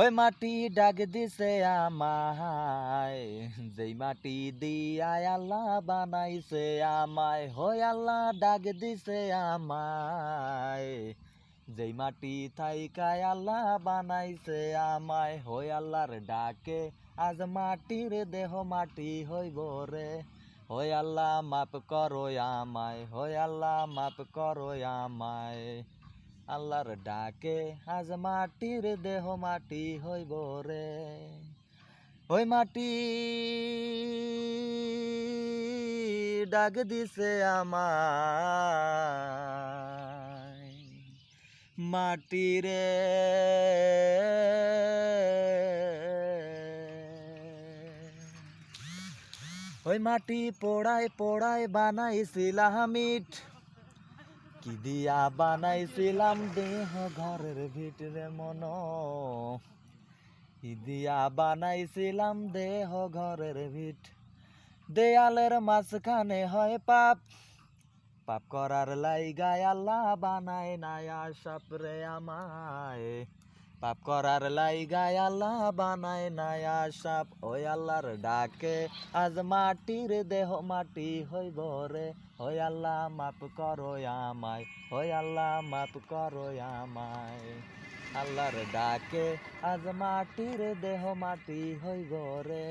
ওই মাটি ডাক দিছে আমায়, যেই মাটি দিয়ায় আল্লাহ বানাইছে আমায় হই আল্লাহ ডাক দিছে আমায়, যেই মাটি থাইকায় আল্লাহ বানাইছে আমায় হই আল্লাহর ডাকে আজ মাটির দেহ মাটি হইব রে হই আল্লাহ মাপ করো আমায় হই আল্লাহ মাপ করো আমায়। আল্লাহর ডাকে আজ মাটির দেহ মাটি হইব রে। ওই মাটি ডাক দিছে আমায়। মাটি রে। ওই মাটি পোড়ায় পোড়ায় বানাইছিলাম ইট। কি দিয়া বানাইছিলাম দেহ ঘরের ভিতরে মন? কি দিয়া বানাইছিলাম দেহ ঘরের ভিত? দেয়ালের মাঝখানে হয় পাপ। পাপ করার লাইগায় আল্লাহ বানায় না আশাপ রে আমায়। পাপ করার লাইগায় আল্লাহ বানায় নাই আশাপ ওই আল্লাহর ডাকে আজ মাটির দেহ মাটি হইব রে। ওই আল্লাহ মাপ করো আমায়, ওই আল্লাহ মাপ করো আমায়। আল্লাহর ডাকে আজ মাটির দেহ মাটি হইব রে।